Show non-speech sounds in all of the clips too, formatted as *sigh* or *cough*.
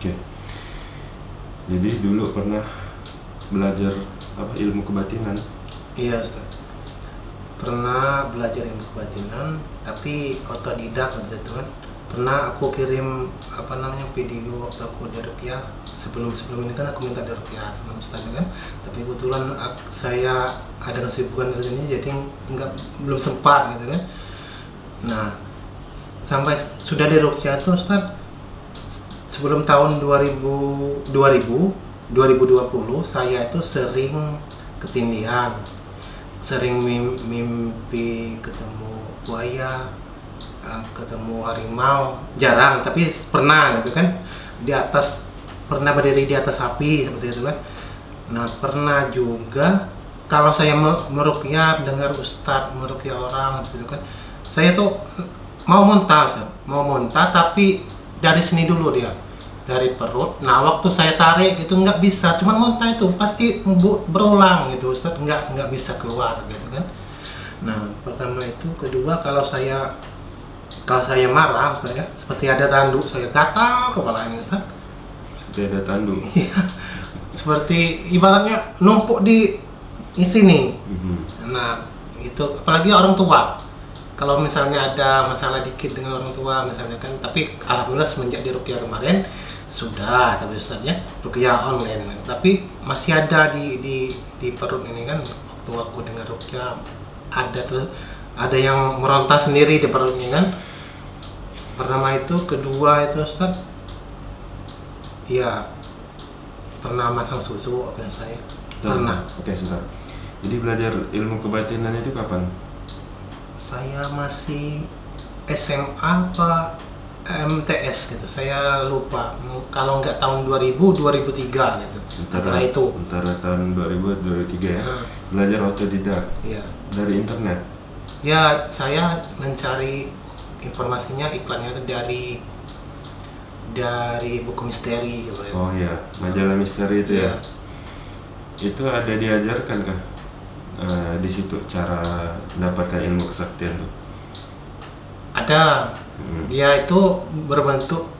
Oke. Jadi dulu pernah belajar apa ilmu kebatinan. Iya Ustaz. Pernah belajar ilmu kebatinan tapi otodidak waktu itu kan. Pernah aku kirim apa namanya video waktu aku di Rupiah sebelum sebelum ini kan aku minta di Rupiah sama Ustaz kan. Tapi kebetulan ak- saya ada kesibukan di sini jadi nggak belum sempat gitu kan. Nah sampai sudah di Rupiah tuh Ustaz sebelum tahun 2000 2000 2020 saya itu sering ketindihan. Sering mim- mimpi ketemu buaya eh, ketemu harimau. Jarang tapi pernah gitu kan. Di atas pernah berdiri di atas api seperti itu kan. Nah pernah juga kalau saya me- merukyah dengar ustadz merukyah orang seperti itu kan. Saya tuh eh, mau muntah mau muntah tapi dari sini dulu dia dari perut. Nah, waktu saya tarik itu nggak bisa, cuman muntah itu pasti berulang gitu, Ustaz. Nggak nggak bisa keluar gitu kan. Nah, pertama itu, kedua kalau saya kalau saya marah, saya seperti ada tanduk saya gatal kepalanya, Ustaz. Seperti ada tanduk. *laughs* Iya. seperti ibaratnya numpuk di di sini. Mhm. Nah, itu apalagi orang tua. Kalau misalnya ada masalah dikit dengan orang tua misalnya kan, tapi alhamdulillah semenjak di Rukiah kemarin sudah tapi Ustaznya Rukiah online. Tapi masih ada di di di perut ini kan waktu aku dengar Rukiah ada terus ada yang meronta sendiri di perut ini kan. Pertama itu, kedua itu Ustaz ya pernah masang susu apa saya pernah Oke, sebentar. Jadi belajar ilmu kebatinan itu kapan? Saya masih SMA apa MTS gitu saya lupa kalau nggak tahun 2000 2003 gitu antara itu Antara tahun 2000 2003 ya. Nah, Belajar otodidak ya dari internet. ya saya mencari informasinya iklannya itu dari dari buku misteri gitu ya Oh iya, majalah misteri itu ya. Iya. Itu ada diajarkan kah? Eh, di situ cara mendapatkan ilmu kesaktian tuh. ada Hmm. dia itu berbentuk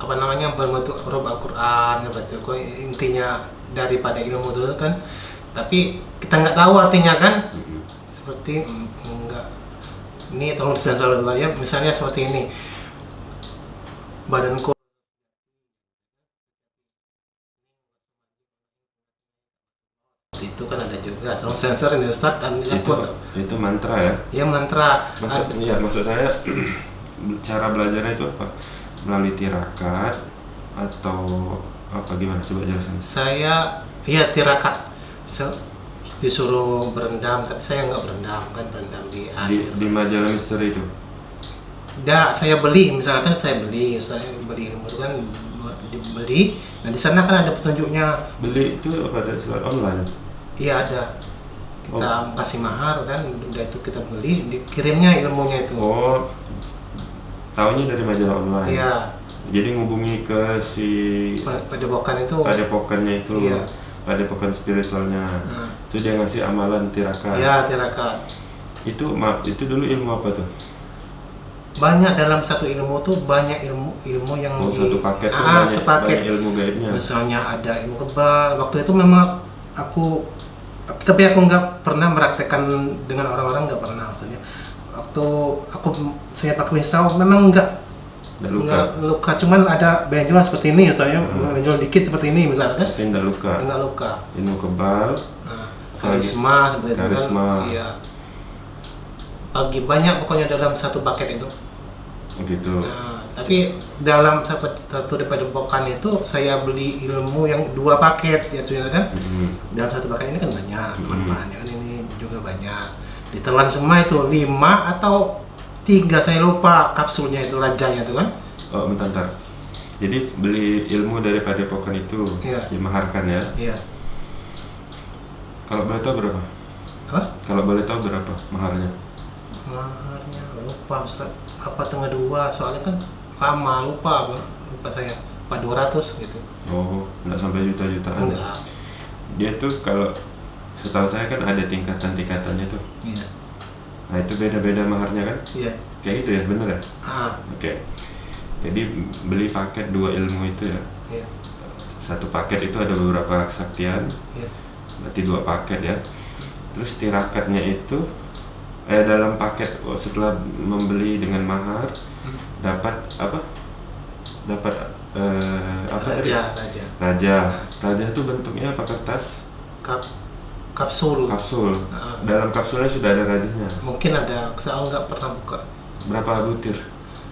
apa namanya berbentuk huruf Al-Quran seperti itu intinya daripada ilmu itu kan tapi kita nggak tahu artinya kan Mhm. seperti mm, enggak ini tolong disensor ya misalnya seperti ini badanku itu kan ada juga tolong sensor ini Ustaz dan Itu aku itu mantra ya. ya mantra Maksud iya, maksud saya *clears throat* cara belajarnya itu apa? Melalui tirakat atau apa gimana coba jelasin. saya iya tirakat Se- disuruh berendam tapi saya nggak berendam kan berendam di Di, air di majalah misteri itu. Tidak, saya beli, misalkan saya beli, saya beli ilmu itu kan dibeli. Nah di sana kan ada petunjuknya. Beli itu pada online. Iya ada. Kita kasih mahar kan, udah itu kita beli, dikirimnya ilmunya itu. Oh, tahunya dari majalah online. Iya, Jadi ngubungi ke si pa- padepokan itu. padepokannya itu, Iya. padepokan spiritualnya. Nah, Itu dia ngasih amalan tirakat. Iya tirakat. Itu ma- itu dulu ilmu apa tuh? Banyak dalam satu ilmu tuh banyak ilmu ilmu yang Oh, di- satu paket tuh ah, banyak, sepaket. banyak ilmu gaibnya. Misalnya ada ilmu kebal. Waktu itu memang aku tapi aku nggak pernah meraktekkan dengan orang-orang nggak pernah maksudnya. Waktu aku saya pakai pisau memang nggak luka. luka cuman ada benjolan seperti ini misalnya Hmm. benjolan dikit seperti ini misalnya Tapi nggak luka. nggak luka. Ilmu kebal. Nah, karisma seperti itu Karisma. kan. Iya. Bagi banyak pokoknya dalam satu paket itu. Begitu. Nah, tapi dalam satu daripada bokan itu saya beli ilmu yang dua paket ya tuh kan Mhm. dalam satu paket ini kan banyak Hmm. manfaatnya kan ini juga banyak ditelan semua itu lima atau tiga saya lupa kapsulnya itu rajanya itu kan Oh, bentar, bentar. Jadi beli ilmu dari padepokan itu Iya. dimaharkan ya. iya Kalau boleh tahu berapa? apa Kalau boleh tahu berapa maharnya? maharnya lupa Ustaz apa tengah dua soalnya kan lama lupa apa lupa saya apa 200 gitu Oh, nggak sampai juta-jutaan. enggak Dia tuh kalau setahu saya kan ada tingkatan-tingkatannya tuh. iya Nah itu beda-beda maharnya kan? iya Kayak gitu ya, bener ya? ah Oke. Jadi beli paket dua ilmu itu ya. Iya. Satu paket itu ada beberapa kesaktian, Iya. berarti dua paket ya. Terus tirakatnya itu eh dalam paket oh, setelah membeli dengan mahar Hmm. dapat apa? Dapat eh, apa tadi? Raja, raja. Raja. Raja itu bentuknya apa kertas? Kap, kapsul. Kapsul. Ah. Dalam kapsulnya sudah ada rajanya. Mungkin ada, saya nggak pernah buka. Berapa butir?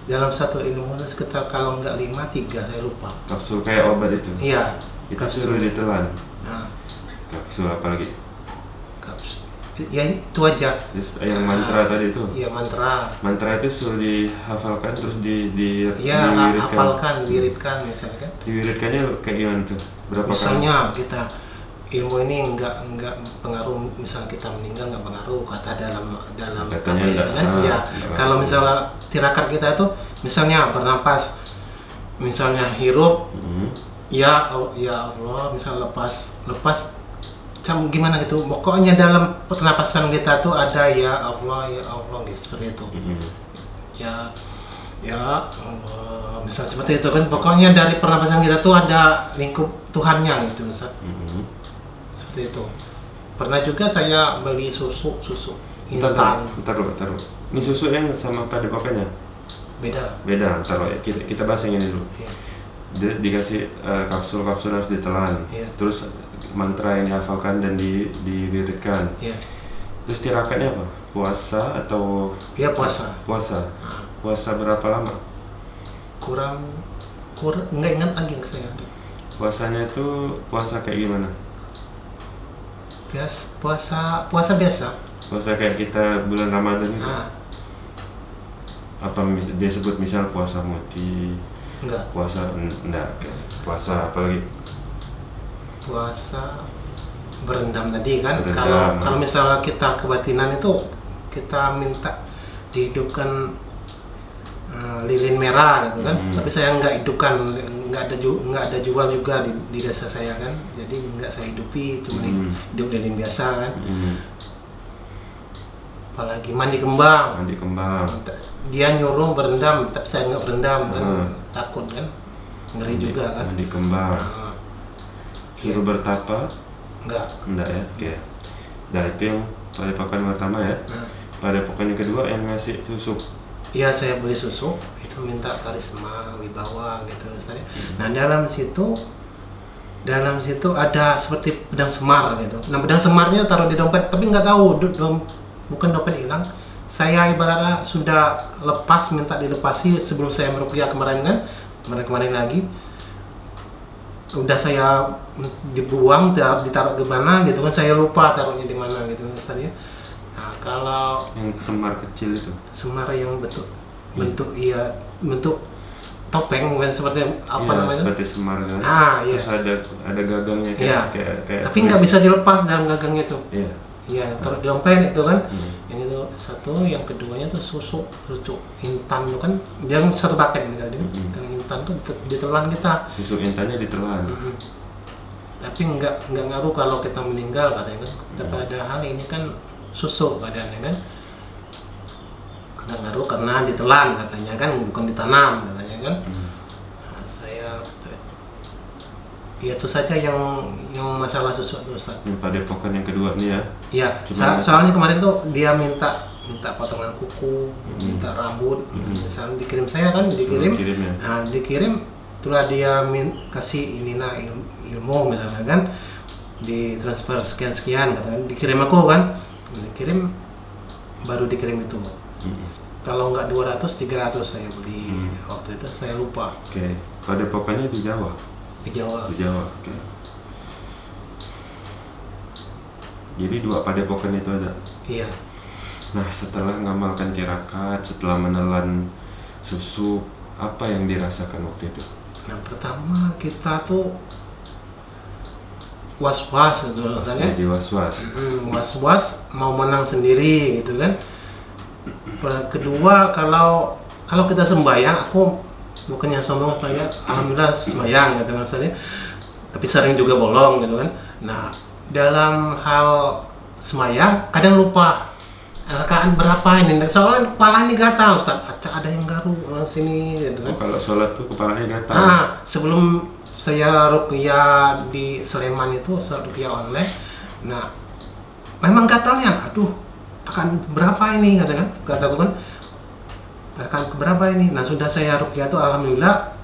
Dalam satu ilmu sekitar kalau nggak lima, tiga, saya lupa. Kapsul kayak obat itu. Iya. Itu suruh ditelan. Nah, Kapsul apa lagi? kapsul. Ya itu aja. Terus yang mantra tadi itu. Iya mantra. Mantra itu suruh dihafalkan terus di di Ya diwiridkan. hafalkan, wiridkan misalnya kan. Diwiridkannya kayak gimana tuh? Berapa Misalnya kita ilmu ini nggak nggak pengaruh misal kita meninggal nggak pengaruh kata dalam dalam Katanya apa ya, nggak- kan ah, ya kalau misalnya tirakat kita itu misalnya bernapas misalnya hirup kali? Hmm. ya ya Allah misal lepas lepas macam gimana gitu pokoknya dalam pernapasan kita tuh ada ya Allah ya Allah gitu seperti itu Hmm. ya ya Allah misal seperti itu kan pokoknya dari pernapasan kita tuh ada lingkup Tuhannya gitu misal Hmm. seperti itu pernah juga saya beli susu susu Bentar, intan bentar, bentar, bentar. Ini susu yang sama pada pokoknya? beda Beda, ntar ya. Kita, kita bahas yang ini dulu. ya. Dia dikasih eh, kapsul-kapsul harus ditelan. Iya. Terus mantra yang dihafalkan dan di, diwiridkan. ya Terus tirakatnya apa? Puasa atau ya puasa puasa? Nah, Puasa berapa lama? kurang kurang nggak ingat lagi saya Puasanya itu puasa kayak gimana? biasa puasa puasa biasa Puasa kayak kita bulan Ramadan itu? nah Apa dia sebut misal puasa muti, enggak puasa en- enggak, puasa apa lagi? Puasa berendam tadi kan Berendam. kalau kalau misalnya kita kebatinan itu kita minta dihidupkan eh, lilin merah gitu kan Hmm. tapi saya nggak hidupkan nggak ada ju- nggak ada jual juga di, di desa saya kan jadi nggak saya hidupi cuma Hmm. hidup lilin biasa kan Hmm. apalagi mandi kembang Mandi kembang. dia nyuruh berendam tapi saya nggak berendam kan Hmm. takut kan ngeri Mandi- juga kan Mandi kembang. Nah, Suruh bertapa? nggak Enggak ya? Oke. Nah itu yang padepokan pertama ya. nah, Padepokan yang kedua yang ngasih susu. Iya saya beli susu itu minta karisma wibawa gitu misalnya. Hmm. Nah dalam situ dalam situ ada seperti pedang semar gitu. Nah pedang semarnya taruh di dompet tapi nggak tahu do- dom- bukan dompet hilang. Saya ibaratnya sudah lepas minta dilepasi sebelum saya merupiah kemarin kan kemarin-kemarin lagi udah saya dibuang ditaruh di mana gitu kan saya lupa taruhnya di mana gitu misalnya. Nah kalau Yang semar kecil itu. semar yang bentuk bentuk iya bentuk topeng bukan seperti apa Iya, namanya Seperti semar kan. Ah, iya. Terus ada ada gagangnya kayak Iya. kayak, kayak tapi nggak bisa dilepas dalam gagangnya itu Iya. iya taruh di dompet itu kan Hmm. yang itu satu yang keduanya tuh susu susu intan itu kan dia satu paket ini tadi Mm-mm. yang intan tuh dite- ditelan kita Susu intannya ditelan. Mm-mm. Tapi nggak nggak ngaruh kalau kita meninggal katanya kan tapi Hmm. ada hal ini kan susu badannya kan nggak ngaruh karena ditelan katanya kan bukan ditanam katanya kan Hmm. Nah, saya ya itu saja yang yang masalah susu itu Ustaz. Yang padepokan yang kedua nih ya. Ya, so- soalnya kemarin tuh dia minta minta potongan kuku, Hmm. minta rambut, Hmm. misalnya dikirim saya kan dikirim, Suruh kirim ya. nah dikirim, itulah dia min, kasih ini nah ilmu, misalnya kan, di transfer sekian sekian katakan, dikirim aku kan, dikirim baru dikirim itu. Hmm. Kalau nggak 200, 300 saya beli Hmm. waktu itu saya lupa Oke. Padepokannya di Jawa. di Jawa. Di Jawa. Oke. Jadi dua padepokan itu ada. Iya. Nah, setelah ngamalkan tirakat, setelah menelan susu, apa yang dirasakan waktu itu? Nah pertama kita tuh was-was gitu katanya. Jadi was-was. Hmm, was-was mau menang sendiri gitu kan. Kedua kalau kalau kita sembahyang aku bukannya sombong saya alhamdulillah sembahyang gitu maksudnya. Tapi sering juga bolong gitu kan. Nah, dalam hal sembahyang kadang lupa. rakaat berapa ini soalnya kepala ini gatal Ustaz ada yang garu sini gitu kan Oh, kalau sholat tuh kepalanya gatal. Ah, sebelum saya rukyah di Sleman itu, saya rukyah online. Nah, memang gatalnya, aduh, akan berapa ini katakan, kataku kan, akan berapa ini. Nah, sudah saya rukyah itu, alhamdulillah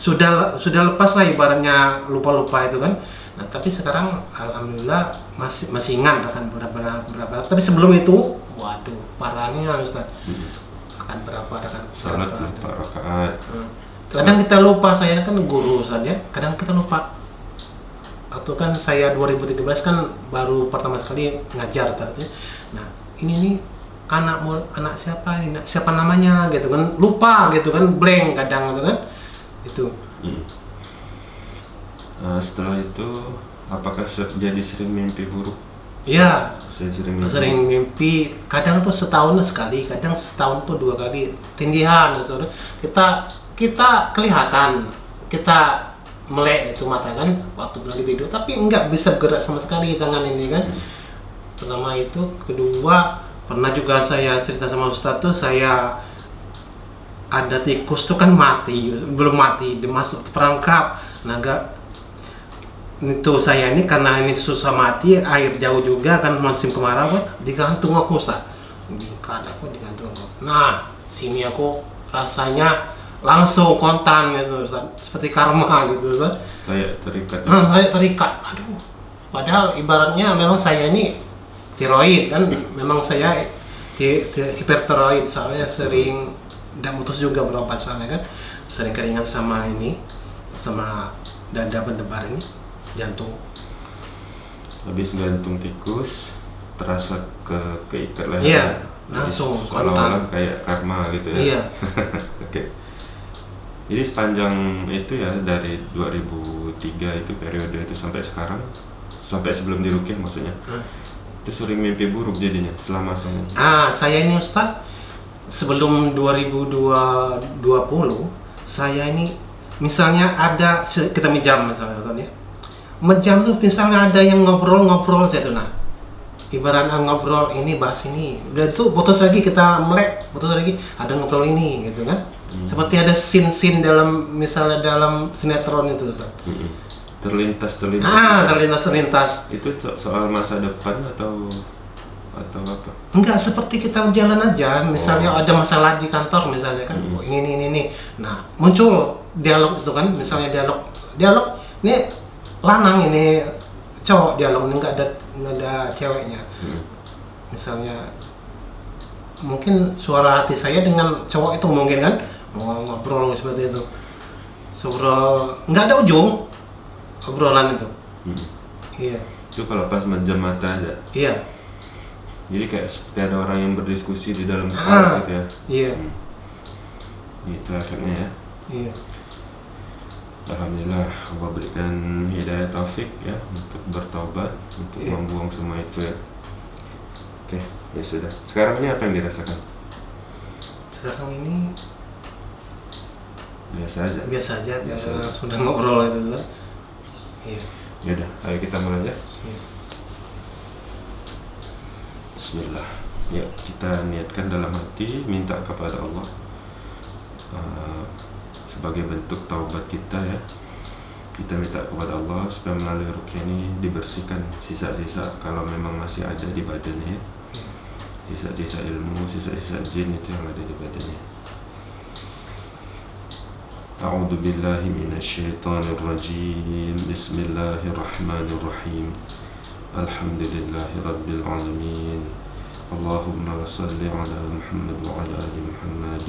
sudah sudah lepas lah ibaratnya lupa-lupa itu kan. Nah, tapi sekarang alhamdulillah masih masih ingat akan berapa berapa. Tapi sebelum itu, waduh, parahnya Ustaz. Hmm. Akan berapa akan berapa, lupa rakaat. Hmm. Kadang kita lupa, saya kan guru ya. Kadang kita lupa. Waktu kan saya 2013 kan baru pertama sekali ngajar Ustaz ya. Nah, ini nih anak anak siapa ini? Siapa namanya gitu kan. Lupa gitu kan, blank kadang gitu kan. Itu. Hmm. Eh, setelah itu, apakah jadi sering mimpi buruk? Iya, sering mimpi. sering mimpi kadang tuh setahun sekali kadang setahun tuh dua kali tindihan saudara kita kita kelihatan kita melek itu mata kan waktu lagi tidur tapi nggak bisa bergerak sama sekali tangan ini kan. Pertama itu kedua pernah juga saya cerita sama Ustadz tuh saya ada tikus tuh kan mati belum mati dia masuk perangkap naga itu saya ini karena ini susah mati air jauh juga kan musim kemarau kan digantung aku sa diikat aku digantung aku. Nah sini aku rasanya langsung kontan gitu Ustaz. seperti karma gitu Ustaz. Kayak terikat. Nah, saya terikat aduh padahal ibaratnya memang saya ini tiroid kan memang saya ti- ti- hipertiroid soalnya sering dan mutus juga berobat soalnya kan sering keringat sama ini sama dada berdebar ini jantung Habis gantung tikus, terasa ke keikat leher. Iya, langsung kontan. kayak karma gitu ya. Iya. *laughs* Oke. Jadi sepanjang itu ya dari 2003 itu periode itu sampai sekarang, sampai sebelum dirukyah maksudnya. Hmm. Itu sering mimpi buruk jadinya selama saya. Ah, saya ini Ustaz sebelum 2020 saya ini misalnya ada kita menjam misalnya Ustaz ya. Menjam tuh misalnya ada yang ngobrol-ngobrol tuh nah. Ibarat ah, ngobrol ini bahas ini, udah tuh putus lagi kita melek, putus lagi ada ngobrol ini gitu kan. Hmm. Seperti ada scene-scene dalam misalnya dalam sinetron itu Ustaz. Mm-mm. Terlintas terlintas. Ah, terlintas-terlintas. Itu so- soal masa depan atau atau apa? Enggak seperti kita jalan aja, misalnya Oh. ada masalah di kantor misalnya kan, Hmm. oh, ini ini ini. Nah, muncul dialog itu kan, misalnya dialog dialog ini lanang ini cowok dialog ini enggak ada enggak ada ceweknya. Hmm. Misalnya mungkin suara hati saya dengan cowok itu mungkin kan ngobrol seperti itu. Ngobrol enggak ada ujung obrolan itu. Hmm. Iya. Itu kalau pas menjam mata aja. Iya. Jadi kayak seperti ada orang yang berdiskusi di dalam Ah. kepala gitu ya. Iya. Hmm. Itu efeknya ya. Iya. Alhamdulillah Allah berikan hidayah taufik ya untuk bertaubat, untuk Iya. membuang semua itu ya. Oke, ya sudah. Sekarang ini apa yang dirasakan? Sekarang ini Biasa aja. biasa aja Biasa aja. sudah ngobrol itu Ustaz. iya Ya udah, ayo kita mulai ya. iya. Bismillah. Ya, kita niatkan dalam hati minta kepada Allah uh, sebagai bentuk taubat kita ya. Kita minta kepada Allah supaya melalui rukyah ini dibersihkan sisa-sisa kalau memang masih ada di badannya ya. Sisa-sisa ilmu, sisa-sisa jin itu yang ada di badannya. أعوذ بالله من الشيطان الرجيم. بسم الله الرحمن الرحيم. الحمد لله رب العالمين. اللهم صل على محمد وعلى آل محمد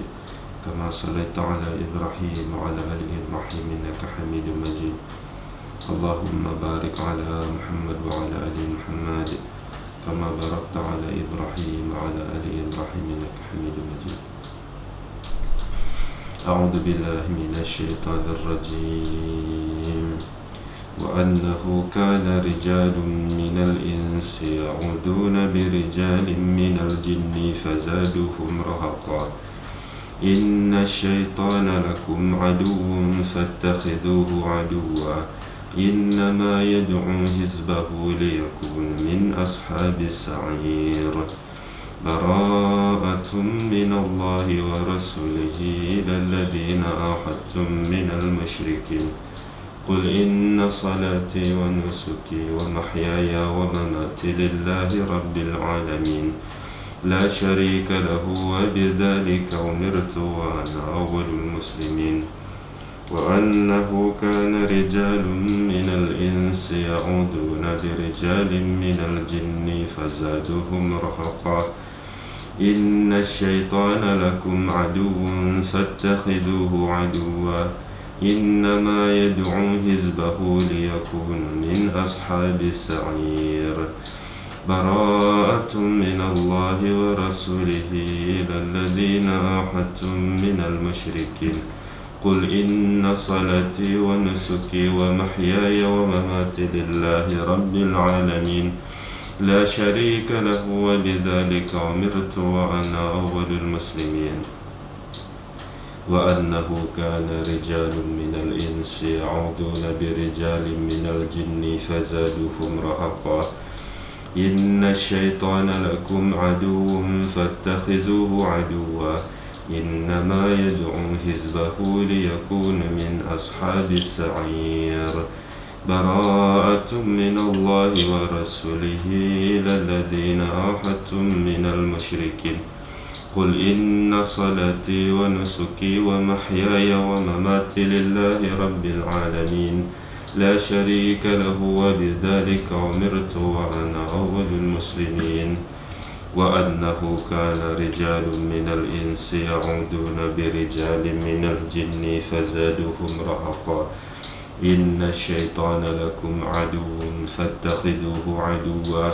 كما صليت على إبراهيم وعلى آل إبراهيم إنك حميد مجيد. اللهم بارك على محمد وعلى آل محمد كما باركت على إبراهيم وعلى آل إبراهيم إنك حميد مجيد. أعوذ بالله من الشيطان الرجيم. وأنه كان رجال من الإنس يعودون برجال من الجن فزادوهم رهقا. إن الشيطان لكم عدو فاتخذوه عدوا. إنما يدعو حزبه ليكون من أصحاب السعير. براءة من الله ورسوله إلى الذين أحدتم من المشركين. قل إن صلاتي ونسكي ومحياي ومماتي لله رب العالمين. لا شريك له وبذلك أمرت وأنا أول المسلمين. وأنه كان رجال من الإنس يعودون برجال من الجن فزادوهم رهقا. إن الشيطان لكم عدو فاتخذوه عدوا. إنما يدعو حزبه ليكون من أصحاب السعير. براءة من الله ورسوله إلى الذين أحدتم من المشركين. قل إن صلاتي ونسكي ومحياي ومماتي لله رب العالمين. لا شريك له وبذلك أمرت وأنا أول المسلمين. وأنه كان رجال من الإنس يعوذون برجال من الجن فزادوهم رهقا. إن الشيطان لكم عدو فاتخذوه عدوا. إنما يدعو حزبه ليكون من أصحاب السعير. براءة من الله ورسوله إلى الذين عاهدتم من المشركين. قل إن صلاتي ونسكي ومحياي ومماتي لله رب العالمين. لا شريك له وبذلك أمرت وأنا أول المسلمين. وأنه كان رجال من الإنس يعودون برجال من الجن فزادوهم رهقا. إن الشيطان لكم عدو فاتخذوه عدوا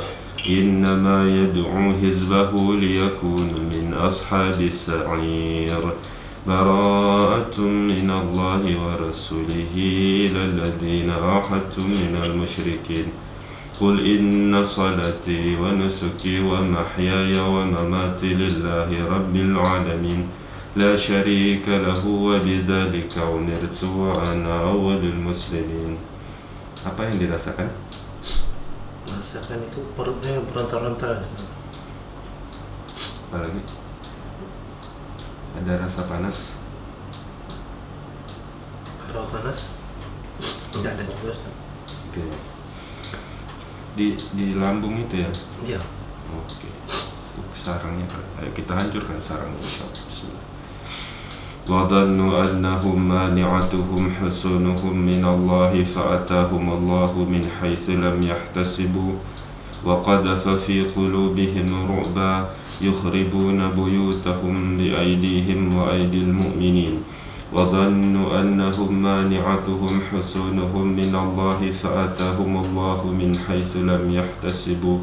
إنما يدعو حزبه ليكون من أصحاب السعير براءة من الله ورسوله إلى الذين عاهدتم من المشركين قل إن صلاتي ونسكي ومحياي ومماتي لله رب العالمين لا شريك له وبذلك أمرت وأنا أول المسلمين apa yang dirasakan? Merasakan itu perutnya berontar-ontar. Apa lagi? Ada rasa panas? Kalau panas tidak ada juga Ustaz. Oke. Di di lambung itu ya? Iya. Oke. Tuh, sarangnya ayo kita hancurkan sarangnya insyaallah. Bismillah. وظنوا أنهم مانعتهم حصونهم من الله فأتاهم الله من حيث لم يحتسبوا وقذف في قلوبهم رعبا يخربون بيوتهم بأيديهم وأيدي المؤمنين وظنوا أنهم مانعتهم حصونهم من الله فأتاهم الله من حيث لم يحتسبوا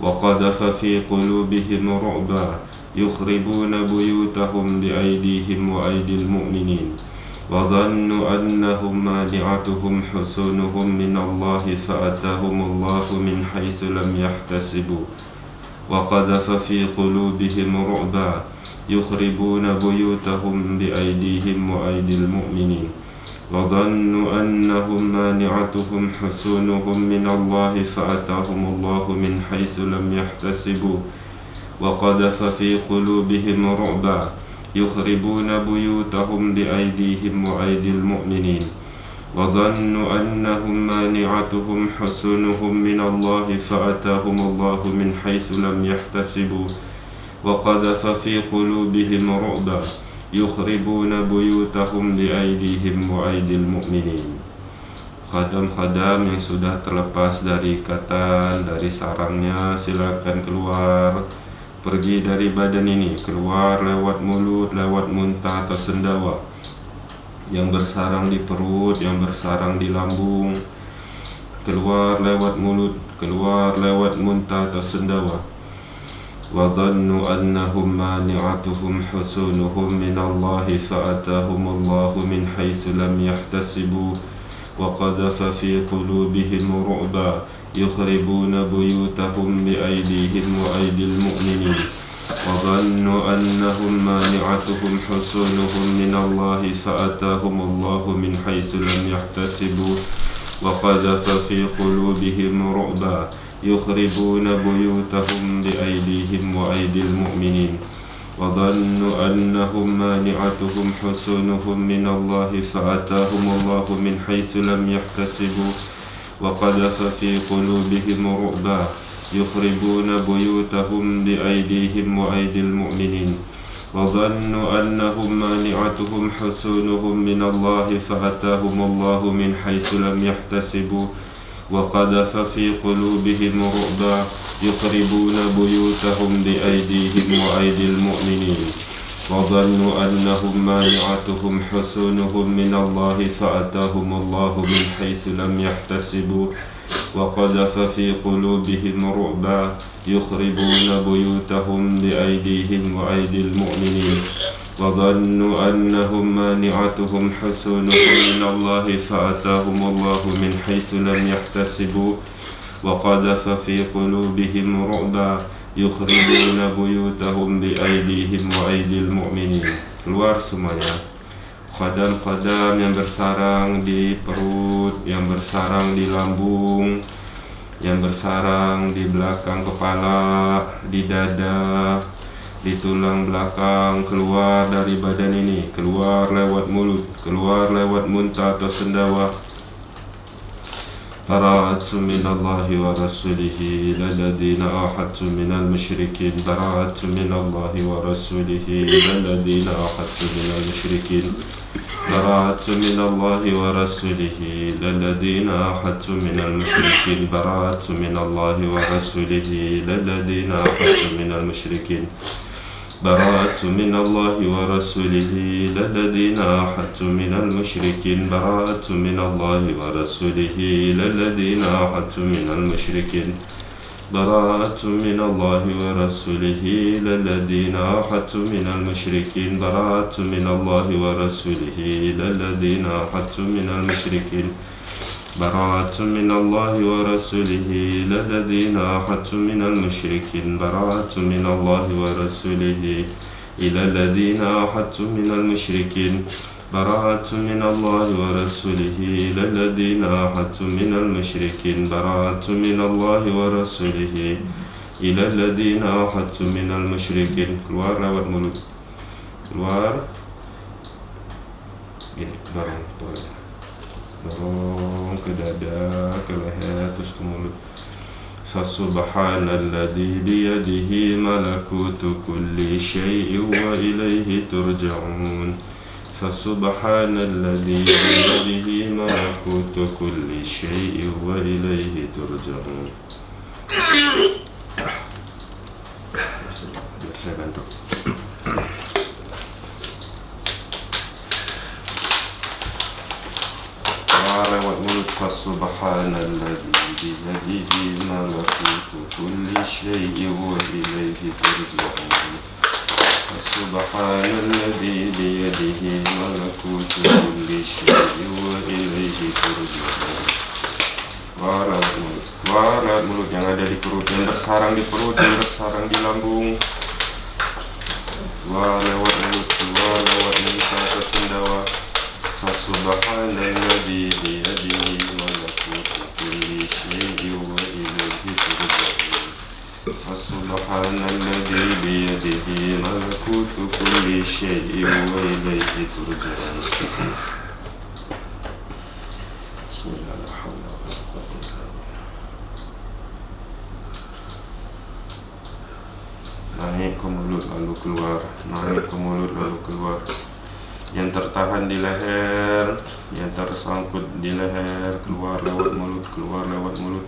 وقذف في قلوبهم رعبا يخربون بيوتهم بأيديهم وأيدي المؤمنين. وظنوا أنهم مانعتهم حصونهم من الله فأتاهم الله من حيث لم يحتسبوا. وقذف في قلوبهم رعبا. يخربون بيوتهم بأيديهم وأيدي المؤمنين. وظنوا أنهم مانعتهم حصونهم من الله فأتاهم الله من حيث لم يحتسبوا. وقذف في قلوبهم رعبا يخربون بيوتهم بأيديهم وأيدي المؤمنين. وظنوا أنهم مانعتهم حصونهم من الله فأتاهم الله من حيث لم يحتسبوا. وقذف في قلوبهم رعبا يخربون بيوتهم بأيديهم وأيدي المؤمنين. Khadam-khadam yang sudah terlepas dari ikatan, dari sarangnya silakan keluar. Pergi dari badan ini, keluar lewat mulut, lewat muntah atau sendawa Yang bersarang di perut, yang bersarang di lambung Keluar lewat mulut, keluar lewat muntah atau sendawa وظنوا أنهم مانعتهم حصونهم من الله فأتاهم الله من حيث لم يحتسبوا وقذف في قلوبهم رعبا يخربون بيوتهم بأيديهم وأيدي المؤمنين. وظنوا أنهم مانعتهم حصونهم من الله فأتاهم الله من حيث لم يحتسبوا. وقذف في قلوبهم رعبا. يخربون بيوتهم بأيديهم وأيدي المؤمنين. وظنوا أنهم مانعتهم حصونهم من الله فأتاهم الله من حيث لم يحتسبوا. وقذف في قلوبهم رعبا يخربون بيوتهم بأيديهم وأيدي المؤمنين. وظنوا أنهم مانعتهم حصونهم من الله فأتاهم الله من حيث لم يحتسبوا. وقذف في قلوبهم رعبا يخربون بيوتهم بأيديهم وأيدي المؤمنين. وظنوا أنهم مانعتهم حصونهم من الله فأتاهم الله من حيث لم يحتسبوا وقذف في قلوبهم رعبا يخربون بيوتهم بأيديهم وأيدي المؤمنين وظنوا أنهم مانعتهم حصونهم من الله فأتاهم الله من حيث لم يحتسبوا وقذف في قلوبهم رعبا yukhribuna buyutahum bi aidihim wa aidil mu'minin keluar semuanya. Kadam-kadam yang bersarang di perut yang bersarang di lambung yang bersarang di belakang kepala di dada di tulang belakang. Keluar dari badan ini. Keluar lewat mulut. Keluar lewat muntah atau sendawa. براءة من الله ورسوله إلى الذين آحدتم من المشركين براءة من الله ورسوله إلى الذين آحدتم من المشركين براءة من الله ورسوله إلى الذين آحدتم من المشركين براءة من الله ورسوله إلى الذين آحدتم من المشركين براءة من الله ورسوله إلى الذين آحدتم من المشركين. براءة من الله ورسوله إلى الذين آحدتم من المشركين. براءة من الله ورسوله إلى الذين آحدتم من المشركين. براءة من الله ورسوله إلى الذين آحدتم من المشركين. براءة من الله ورسوله إلى الذين آحدتم من المشركين براءة من الله ورسوله إلى الذين آحدتم من المشركين براءة من الله ورسوله إلى الذين آحدتم من المشركين براءة من الله ورسوله إلى الذين آحدتم من المشركين. Keluar lewat mulut keluar ini فسبحان الذي بيده ملكوت كل شيء وإليه ترجعون. فسبحان الذي بيده ملكوت كل شيء وإليه ترجعون. *coughs* فسبحان الذي بيده ملكوت كل شيء وإليه ترجعون فسبحان الذي بيده ملكوت كل شيء وإليه ترجعون Keluar lewat mulut Keluar lewat mulut yang ada di perut Yang bersarang di perut, yang bersarang di lambung Keluar lewat mulut Keluar lewat mulut atau sendawa فسبحان الذي بيده ملكوت شيء وإليه ترجعون فسبحان الذي بيده ملكوت كل شيء وإليه ترجعون بسم الله إلا بالله naik ke mulut lalu keluar. Naik ke mulut lalu keluar. Yang tertahan di leher yang tersangkut di leher keluar lewat mulut keluar lewat mulut.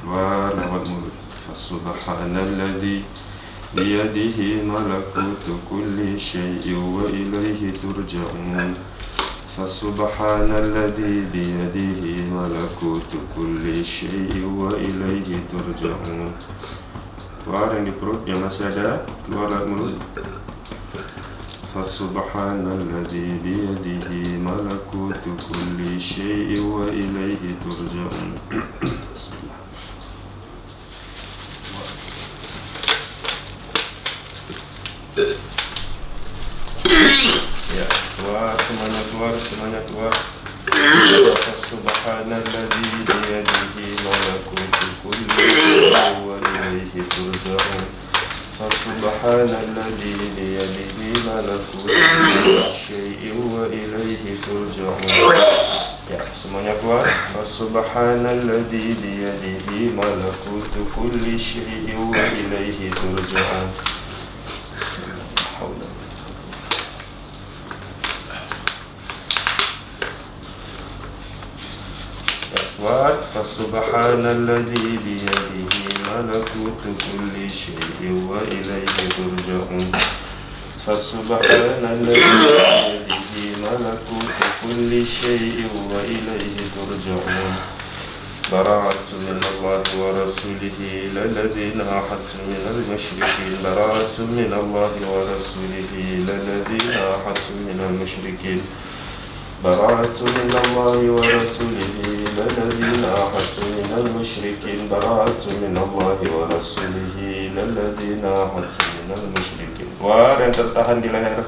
Keluar lewat mulut. Subhanalladzi biyadihi malakutu kulli syai'in wa ilaihi turja'un. Fasubhanalladzi biyadihi malakutu kulli syai'in wa ilaihi turja'un. Keluar yang di perut yang masih ada Keluar lewat mulut فسبحان الذي بيده ملكوت كل شيء وإليه ترجعون. كل شيء وإليه ترجعون. فسبحان الذي بيده ملكوت كل شيء وإليه ترجعون. فسبحان الذي بيده ملكوت كل شيء وإليه ترجعون. براءة من الله ورسوله إلى الذين أحدتم من المشركين. براءة من الله ورسوله إلى الذين أحدتم من المشركين. براءة من الله ورسوله إلى الذين أحدتم من المشركين. براءة من الله ورسوله إلى الذين أحدتم من المشركين. yang tertahan di leher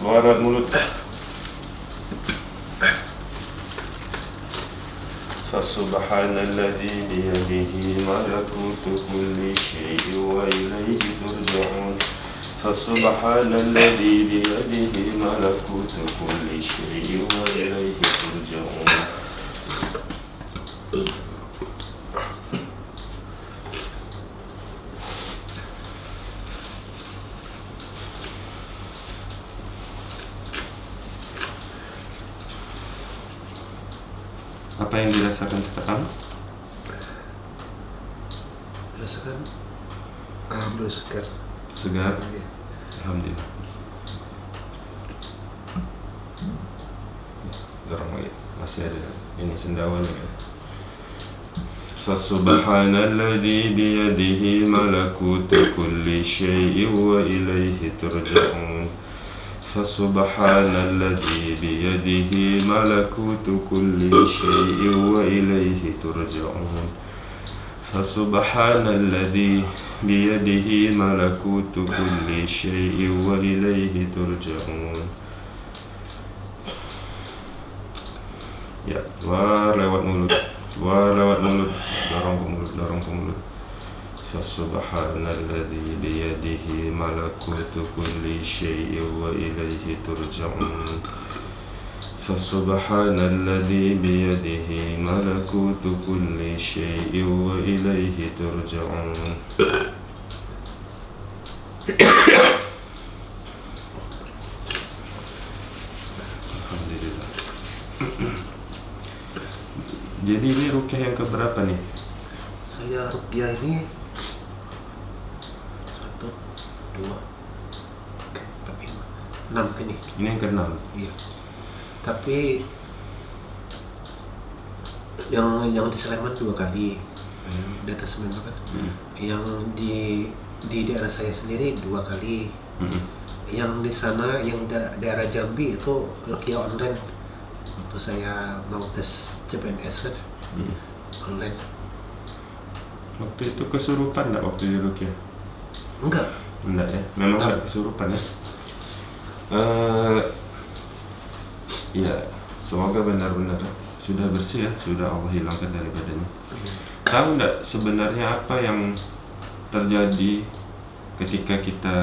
Keluar lewat mulut فسبحان الذي بيده ملكوت كل شيء وإليه ترجعون. فسبحان الذي بيده ملكوت كل شيء وإليه ترجعون. Apa yang dirasakan sekarang? rasakan alhamdulillah segar Segar? Iya. Alhamdulillah Dorong lagi Masih ada Ini sendawan ya فسبحان الذي بيده ملكوت كل شيء وإليه ترجعون فسبحان الذي بيده ملكوت كل شيء وإليه ترجعون. فسبحان الذي بيده ملكوت كل شيء وإليه ترجعون. Ya, keluar lewat mulut Keluar lewat mulut, dorong ke mulut Fasubhanalladzi biyadihi malakutu kulli syai'in wa ilaihi turja'un Fasubhanalladzi biyadihi malakutu kulli syai'in wa ilaihi turja'un Alhamdulillah. Jadi ini rukyah yang keberapa nih? saya rupiah ini satu dua tiga empat lima enam ini. Ini yang keenam. Iya. Tapi yang yang di Sleman dua kali. Di atas Sleman kan Hmm. yang di di daerah saya sendiri dua kali. Mm-mm. yang di sana yang da- daerah Jambi itu rukiah online. Waktu saya mau tes CPNS kan. Mm. online. Waktu itu kesurupan enggak waktu di rukyah? enggak Enggak ya, memang enggak kesurupan ya. Eh, ya, semoga benar-benar sudah bersih ya, sudah Allah hilangkan dari badannya. Tahu enggak sebenarnya apa yang terjadi ketika kita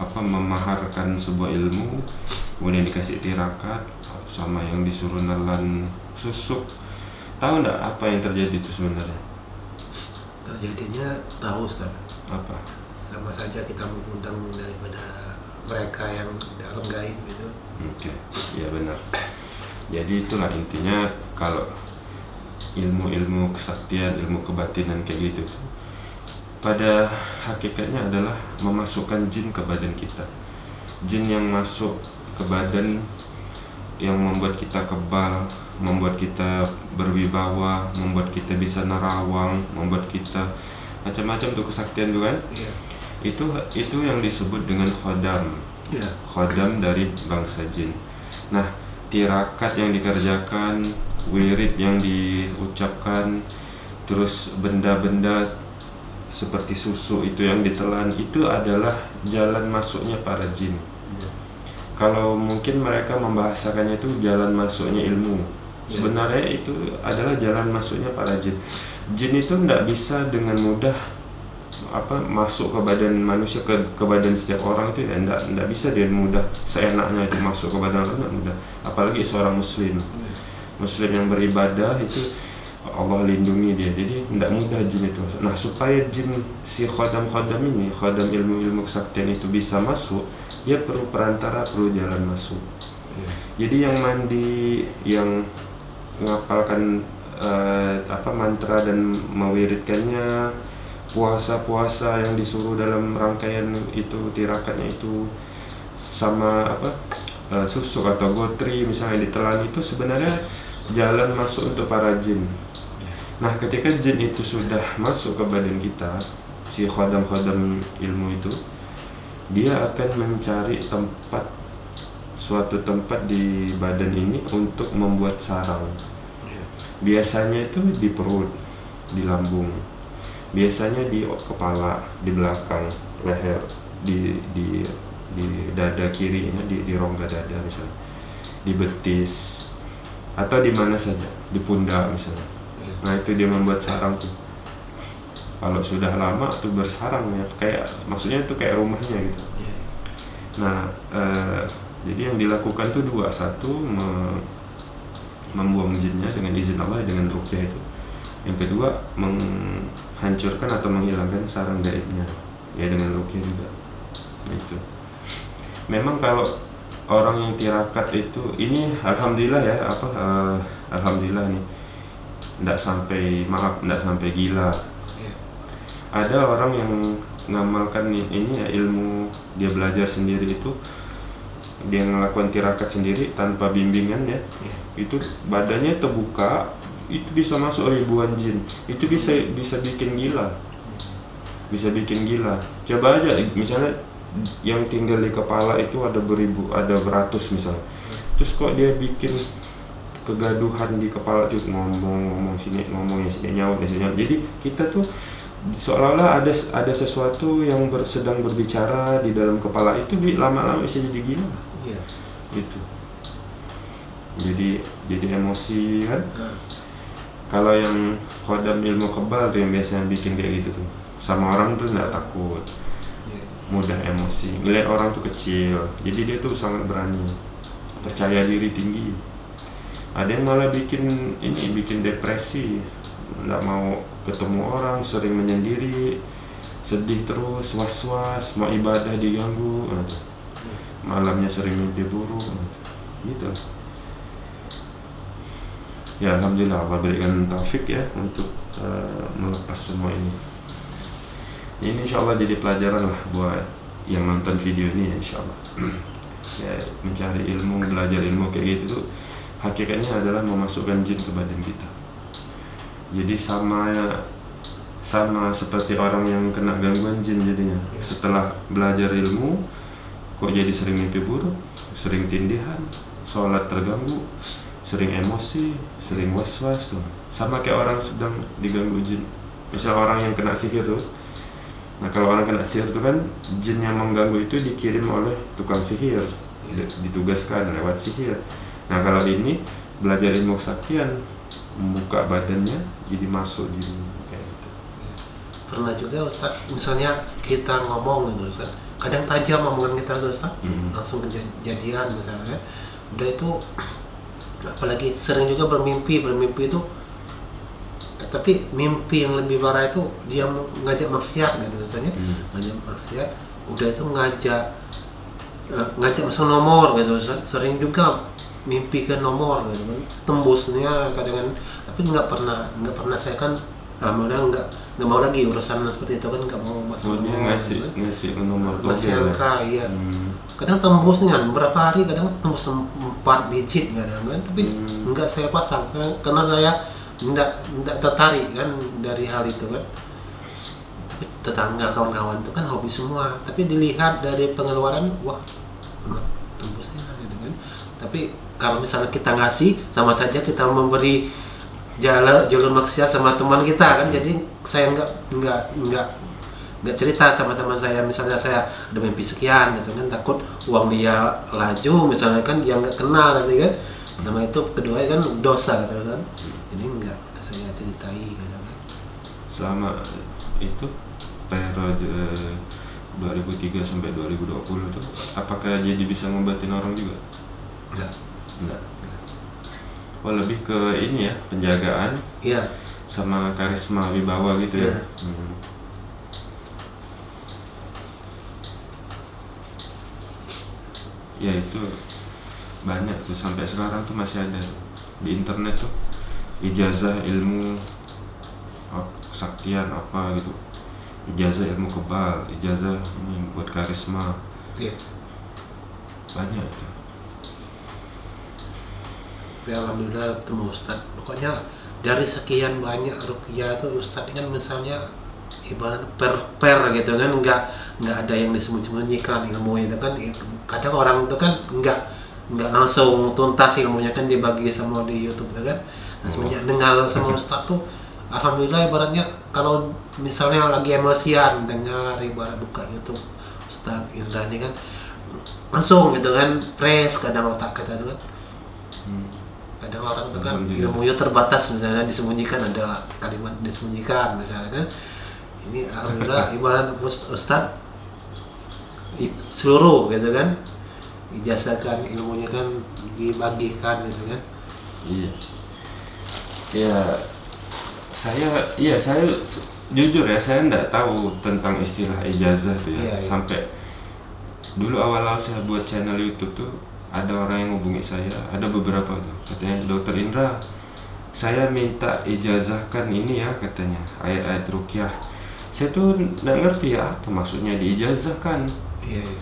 apa memaharkan sebuah ilmu kemudian dikasih tirakat sama yang disuruh nelan susuk? Tahu enggak apa yang terjadi itu sebenarnya? Terjadinya tahu Ustaz. Apa sama saja kita mengundang daripada mereka yang dalam gaib gitu Oke, ya benar. Jadi itulah intinya kalau ilmu-ilmu kesaktian, ilmu kebatinan kayak gitu pada hakikatnya adalah memasukkan jin ke badan kita. Jin yang masuk ke badan yang membuat kita kebal, membuat kita berwibawa, membuat kita bisa nerawang, membuat kita macam-macam tuh kesaktian tuh kan. iya Itu itu yang disebut dengan khodam iya khodam dari bangsa jin. Nah, tirakat yang dikerjakan, wirid yang diucapkan, terus benda-benda seperti susu itu yang ditelan itu adalah jalan masuknya para jin. Iya. kalau mungkin mereka membahasakannya itu jalan masuknya ilmu Ya. sebenarnya itu adalah jalan masuknya para jin jin itu tidak bisa dengan mudah apa masuk ke badan manusia ke, ke badan setiap orang itu ya tidak tidak bisa dia mudah seenaknya itu masuk ke badan orang tidak mudah. Apalagi seorang muslim. Muslim yang beribadah itu Allah lindungi dia. Jadi tidak mudah jin itu. Masuk. nah supaya jin si khodam khodam ini khodam ilmu ilmu kesaktian itu bisa masuk dia perlu perantara perlu jalan masuk. Jadi yang mandi yang ngapalkan eh, apa mantra dan mewiridkannya puasa-puasa yang disuruh dalam rangkaian itu tirakatnya itu sama apa eh, susuk atau gotri misalnya ditelan itu sebenarnya jalan masuk untuk para jin. Nah, ketika jin itu sudah masuk ke badan kita, si khodam-khodam ilmu itu, dia akan mencari tempat suatu tempat di badan ini untuk membuat sarang. Ya. Biasanya itu di perut, di lambung. Biasanya di kepala, di belakang, leher, di di di dada kirinya, di di rongga dada misalnya. Di betis atau di mana saja, di pundak misalnya. Ya. Nah, itu dia membuat sarang tuh. Kalau sudah lama tuh bersarang ya, kayak maksudnya itu kayak rumahnya gitu. Nah, eh, jadi yang dilakukan tuh dua, satu me- membuang jinnya dengan izin Allah dengan rukyah itu. Yang kedua menghancurkan atau menghilangkan sarang gaibnya, ya dengan rukyah juga. Nah, itu. Memang kalau orang yang tirakat itu, ini alhamdulillah ya, apa eh, alhamdulillah nih, tidak sampai maaf, tidak sampai gila, Ya. ada orang yang ngamalkan ni- ini ya ilmu dia belajar sendiri itu dia ngelakukan tirakat sendiri tanpa bimbingan ya Ya. itu badannya terbuka itu bisa masuk ribuan jin. Itu bisa bisa bikin gila. Bisa bikin gila. Coba aja misalnya yang tinggal di kepala itu ada beribu ada beratus misalnya. Terus kok dia bikin kegaduhan di kepala tuh ngomong ngomong sini ngomong yang sini nyawa yang sini nyawa. jadi kita tuh seolah-olah ada ada sesuatu yang ber- sedang berbicara di dalam kepala itu lama-lama bisa jadi gila. Ya. gitu. Jadi jadi emosi kan? Nah, kalau yang kodam ilmu kebal tuh yang biasanya bikin kayak gitu tuh. Sama orang tuh nggak takut. Ya. mudah emosi. Ngeliat orang tuh kecil. Jadi dia tuh sangat berani. Percaya diri tinggi. Ada yang malah bikin ini bikin depresi. Nggak mau ketemu orang sering menyendiri sedih terus was was mau ibadah diganggu gitu. malamnya sering mimpi buruk gitu ya alhamdulillah Allah berikan taufik ya untuk eh, melepas semua ini. Ini insya Allah jadi pelajaran lah buat yang nonton video ini ya, insya Allah *clears throat* ya mencari ilmu belajar ilmu kayak gitu tuh hakikatnya adalah memasukkan jin ke badan kita. Jadi sama sama seperti orang yang kena gangguan jin jadinya. Ya. setelah belajar ilmu kok jadi sering mimpi buruk sering tindihan sholat terganggu sering emosi sering was-was tuh. Sama kayak orang sedang diganggu jin. Misal orang yang kena sihir tuh. Nah kalau orang kena sihir tuh kan jin yang mengganggu itu dikirim oleh tukang sihir. Ya. Di- ditugaskan lewat sihir. Nah kalau ini belajar ilmu kesaktian membuka badannya jadi masuk jin. Kayak gitu. Pernah juga Ustaz, misalnya kita ngomong gitu Ustaz, kadang tajam omongan kita tuh Ustaz, Mhm. langsung kejadian misalnya. Udah itu apalagi sering juga bermimpi, bermimpi itu tapi mimpi yang lebih parah itu dia ngajak maksiat gitu Ustaz ya. Hmm. Ngajak maksiat, udah itu ngajak eh, ngajak masuk nomor gitu. Sering juga mimpi ke nomor gitu kan tembusnya kadang kan tapi nggak pernah nggak pernah saya kan alhamdulillah nggak nggak mau lagi urusan seperti itu kan nggak mau masuk Oh, nomor ngasih kan. ngasih nomor ya? angka iya Hmm. kadang tembusnya berapa hari kadang tembus empat digit kadang kan tapi Hmm. nggak saya pasang karena saya nggak nggak tertarik kan dari hal itu kan Tapi tetangga kawan-kawan itu kan hobi semua tapi dilihat dari pengeluaran wah tembusnya gitu kan tapi kalau misalnya kita ngasih sama saja kita memberi jalan jalur maksiat sama teman kita kan. Jadi saya nggak nggak nggak nggak cerita sama teman saya. Misalnya saya ada mimpi sekian gitu kan takut uang dia laju misalnya kan dia nggak kenal nanti kan. Pertama itu kedua kan dosa gitu kan. Ini enggak saya ceritai gitu kan. Selama itu periode 2003 sampai 2020 itu apakah jadi bisa ngobatin orang juga? enggak Enggak. Oh lebih ke ini ya penjagaan iya sama karisma wibawa gitu ya. Iya. Hmm. Ya itu banyak tuh sampai sekarang tuh masih ada tuh. di internet tuh ijazah ilmu ap- kesaktian apa gitu ijazah ilmu kebal ijazah ini buat karisma iya banyak itu tapi alhamdulillah temu ustad pokoknya dari sekian banyak rukiah itu ustad ini kan misalnya ibarat per per gitu kan nggak nggak ada yang disembunyikan ilmu itu kan. Kadang orang itu kan nggak nggak langsung tuntas ilmunya kan dibagi sama di YouTube itu kan. Nah, semenjak dengar sama ustad tuh alhamdulillah ibaratnya kalau misalnya lagi emosian dengar ibarat buka YouTube Ustad Indra ini kan langsung gitu kan press kadang otak kita itu kan. Hmm. Kadang orang itu kan Alhamdulillah. ilmunya terbatas misalnya disembunyikan ada kalimat disembunyikan misalnya kan ini alhamdulillah *laughs* ibarat Ust- ustad seluruh gitu kan ijazahkan ilmunya kan dibagikan gitu kan Iya. Ya, saya, iya saya jujur ya saya nggak tahu tentang istilah ijazah tuh ya. Iya, iya. Sampai dulu awal-awal saya buat channel YouTube tuh ada orang yang hubungi saya, ada beberapa tuh katanya Dokter Indra, saya minta ijazahkan ini ya katanya ayat-ayat rukyah. Saya tuh nggak ngerti ya apa maksudnya diijazahkan. iya iya.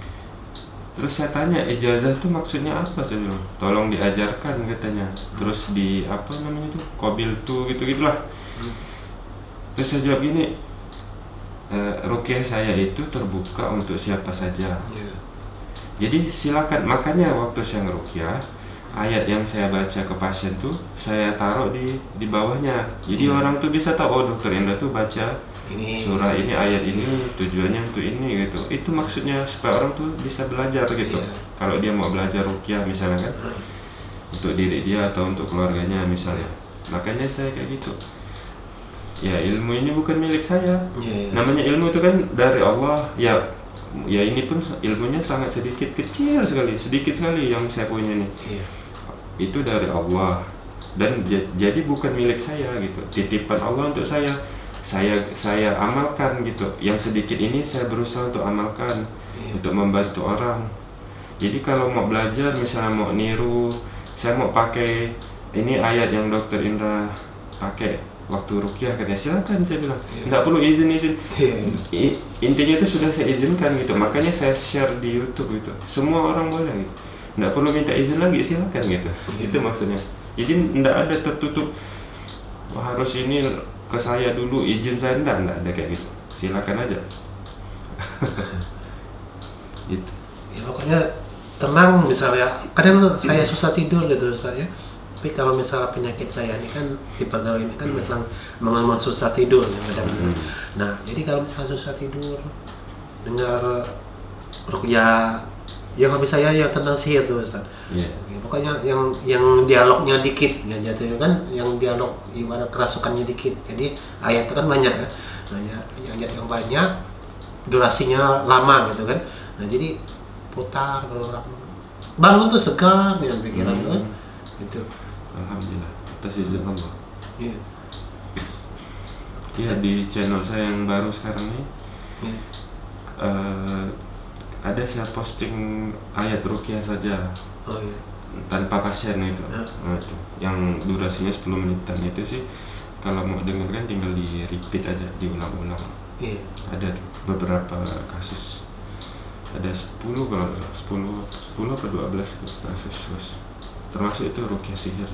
Terus saya tanya ijazah tuh maksudnya apa saya bilang tolong diajarkan katanya terus di apa namanya tuh kobil tuh gitu gitulah Hmm. terus saya jawab gini e, rukyah saya itu terbuka untuk siapa saja Iya. Jadi silakan. Makanya waktu saya ngerukyah ayat yang saya baca ke pasien tuh saya taruh di di bawahnya. Jadi Iya. orang tuh bisa tahu oh dokter Indra tuh baca ini. surah ini ayat ini tujuannya untuk ini gitu. Itu maksudnya supaya orang tuh bisa belajar gitu. Iya. kalau dia mau belajar rukyah misalnya kan untuk diri dia atau untuk keluarganya misalnya. Makanya saya kayak gitu. Ya ilmu ini bukan milik saya. Iya, iya. namanya ilmu itu kan dari Allah. Ya ya ini pun ilmunya sangat sedikit kecil sekali sedikit sekali yang saya punya nih. Iya. Itu dari Allah. Dan jadi bukan milik saya gitu. Titipan Allah untuk saya. Saya saya amalkan gitu. Yang sedikit ini saya berusaha untuk amalkan Iya. untuk membantu orang. Jadi kalau mau belajar misalnya mau niru saya mau pakai ini ayat yang dokter Indra pakai waktu rukyah katanya silakan saya bilang. Iya. nggak perlu izin izin. Iya I- intinya itu sudah saya izinkan gitu. Makanya saya share di YouTube gitu. Semua orang boleh gitu. Nggak perlu minta izin lagi silakan gitu. Iya. itu maksudnya. Jadi nggak ada tertutup "Wah, harus ini ke saya dulu izin saya. Nggak nggak ada kayak gitu. Silakan aja. *laughs* Gitu. Ya pokoknya tenang misalnya. Kadang saya susah tidur gitu saya tapi kalau misalnya penyakit saya ini kan hipertensi ini kan memang memang susah tidur ya Hmm. nah jadi kalau misalnya susah tidur dengar rukyah yang habis saya yang tentang sihir tuh Ustaz. Iya. Ya, pokoknya yang yang dialognya dikit ya jatuhnya kan? Yang dialog ibarat kerasukannya dikit. Jadi ayat itu kan banyak ya. Nah ya, ya, ayat yang banyak durasinya lama gitu kan. Nah jadi putar berulang bangun tuh segar dengan pikiran Hmm. kan? Itu alhamdulillah atas izin Allah iya Iya di channel saya yang baru sekarang ini iya eh, ada saya posting ayat rukyah saja oh iya tanpa pasien itu. Ya. Nah, itu yang durasinya 10 menitan itu sih kalau mau dengarkan tinggal di repeat aja diulang-ulang. iya Ada beberapa kasus. Ada 10 kalau nggak salah, 10 10 atau 12 kasus Bos. Termasuk itu rukyah sihir.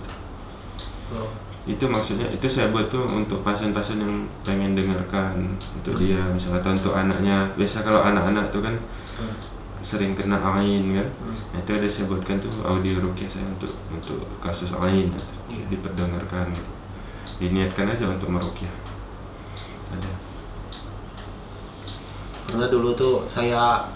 oh Itu maksudnya itu saya buat tuh untuk pasien-pasien yang pengen dengarkan untuk dia misalnya atau untuk anaknya. Biasa kalau anak-anak tuh kan Hmm. sering kena ain kan. Hmm. Nah, itu ada saya buatkan tuh audio rukyah saya untuk untuk kasus lain gitu. Iya. diperdengarkan gitu. diniatkan aja untuk merukyah ada karena dulu tuh saya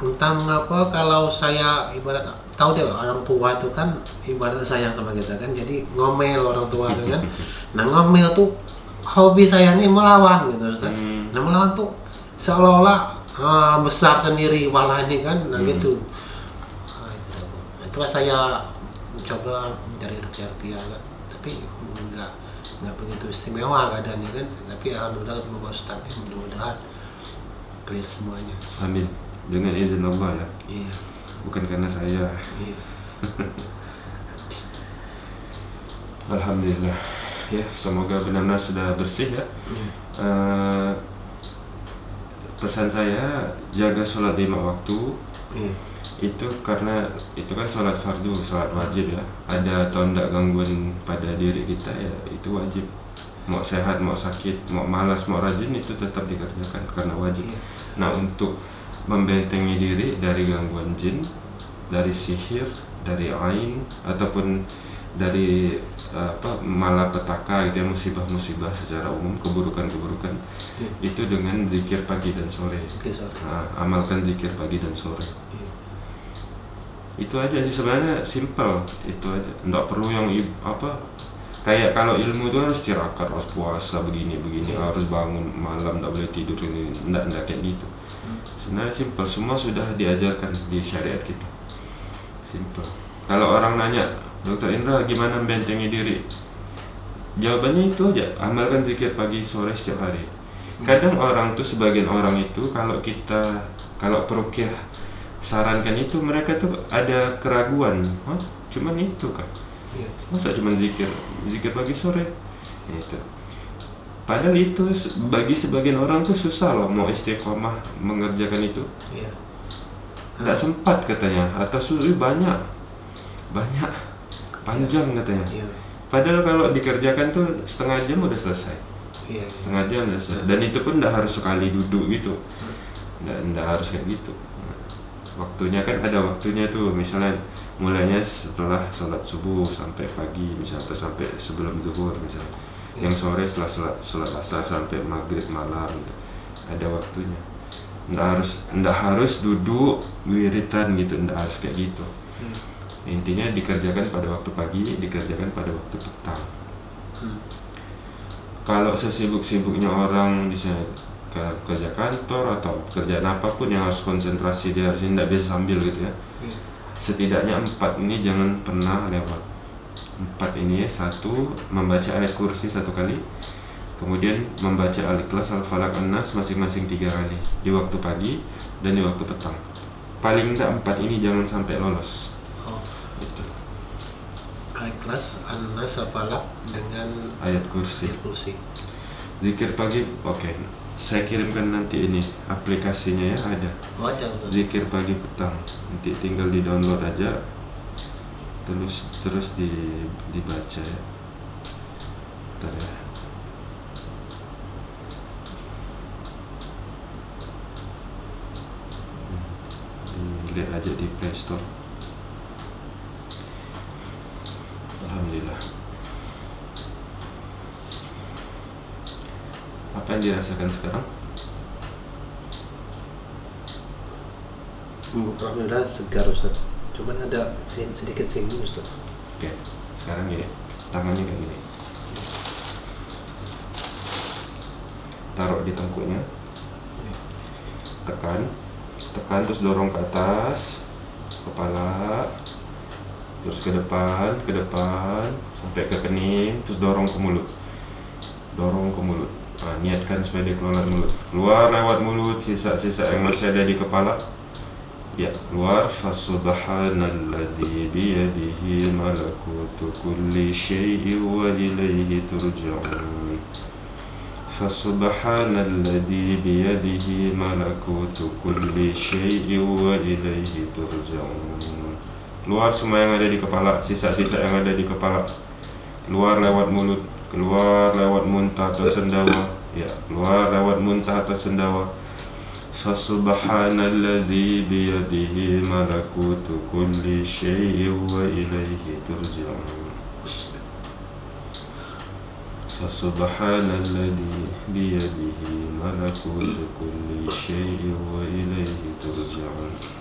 entah mengapa kalau saya ibarat tahu deh orang tua itu kan ibarat sayang sama kita kan jadi ngomel orang tua itu kan *laughs* nah ngomel tuh hobi saya nih melawan gitu Ustaz. Hmm. nah melawan tuh seolah-olah ah, besar sendiri malah ini kan nah Hmm. gitu Ah. Nah, itulah saya mencoba mencari rupiah-rupiah kan tapi enggak nggak begitu istimewa keadaannya kan tapi alhamdulillah ketemu Pak Ustadz ya, mudah-mudahan clear semuanya Amin. Dengan izin Allah ya. iya Bukan karena saya. iya *laughs* Alhamdulillah. Ya, semoga benar-benar sudah bersih ya. iya Eh, pesan saya jaga sholat lima waktu iya itu karena itu kan sholat fardu, sholat wajib ya. Ada atau enggak gangguan pada diri kita ya itu wajib. Mau sehat, mau sakit, mau malas, mau rajin itu tetap dikerjakan karena wajib. Iya. Nah untuk membentengi diri dari gangguan jin, dari sihir, dari ain ataupun dari eh, apa malapetaka gitu ya musibah-musibah secara umum keburukan-keburukan iya itu dengan zikir pagi dan sore. oke sorry Nah, amalkan zikir pagi dan sore. iya Itu aja sih sebenarnya simple itu aja. Nggak perlu yang apa kayak kalau ilmu itu harus tirakat, harus puasa begini begini, Iya. harus bangun malam nggak boleh tidur ini, nggak nggak kayak gitu. Sebenarnya simple, semua sudah diajarkan di syariat kita. Simple. Kalau orang nanya, Dokter Indra gimana membentengi diri? Jawabannya itu aja, amalkan zikir pagi sore setiap hari. Kadang orang tuh sebagian orang itu kalau kita kalau perukiah sarankan itu mereka tuh ada keraguan, Hah? cuman itu kan? Masa cuman zikir, zikir pagi sore? Itu. Padahal itu bagi sebagian orang tuh susah loh mau istiqomah mengerjakan itu. iya Nggak sempat katanya atau sulit banyak. Banyak. Panjang katanya. iya Padahal kalau dikerjakan tuh setengah jam udah selesai. iya Setengah jam udah selesai. Dan itu pun nggak harus sekali duduk gitu. Nggak, nggak harus kayak gitu. Waktunya kan ada waktunya tuh misalnya mulainya setelah sholat subuh sampai pagi misalnya atau sampai sebelum zuhur misalnya. Yang sore setelah sholat, sholat asar sampai maghrib malam gitu. Ada waktunya. Nggak harus nggak harus duduk wiritan gitu, nggak harus kayak gitu. iya Intinya dikerjakan pada waktu pagi, dikerjakan pada waktu petang. Hmm. Kalau sesibuk-sibuknya orang bisa ke kerja kantor atau pekerjaan apa pun yang harus konsentrasi dia harus tidak bisa sambil gitu ya. iya Setidaknya empat ini jangan pernah lewat. Empat ini ya satu membaca ayat kursi satu kali, kemudian membaca al-ikhlas al-falak an-nas masing-masing tiga kali di waktu pagi dan di waktu petang. Paling tidak empat ini jangan sampai lolos. oh Itu ikhlas anas apalak dengan ayat kursi. ayat kursi Zikir pagi, oke. Saya kirimkan nanti ini aplikasinya ya ada. wajar Ustaz Zikir pagi petang. Nanti tinggal di download aja. Terus terus di dibaca ya. Bentar ya. Hmm, Dilihat aja di Play Store. Alhamdulillah. Apa yang dirasakan sekarang? Hmm, Alhamdulillah segar Ustaz cuman ada sedikit singgung Ustaz. Oke, sekarang gini, tangannya kayak gini. Taruh di tengkuknya, tekan, tekan terus dorong ke atas, kepala, terus ke depan, ke depan, sampai ke kening, terus dorong ke mulut, dorong ke mulut. Nah, niatkan supaya dia keluar mulut, keluar lewat mulut, sisa-sisa yang masih ada di kepala, Ya, keluar Fasubhanalladzi biyadihi malakutu kulli syai'in wa ilaihi turja'un Fasubhanalladzi biyadihi malakutu kulli syai'in wa ilaihi turja'un Keluar semua yang ada di kepala, sisa-sisa yang ada di kepala. Keluar lewat mulut, keluar lewat muntah atau sendawa. Ya, keluar lewat muntah atau sendawa فسبحان الذي بيده ملكوت كل شيء وإليه ترجعون. فسبحان الذي بيده ملكوت كل شيء وإليه ترجعون.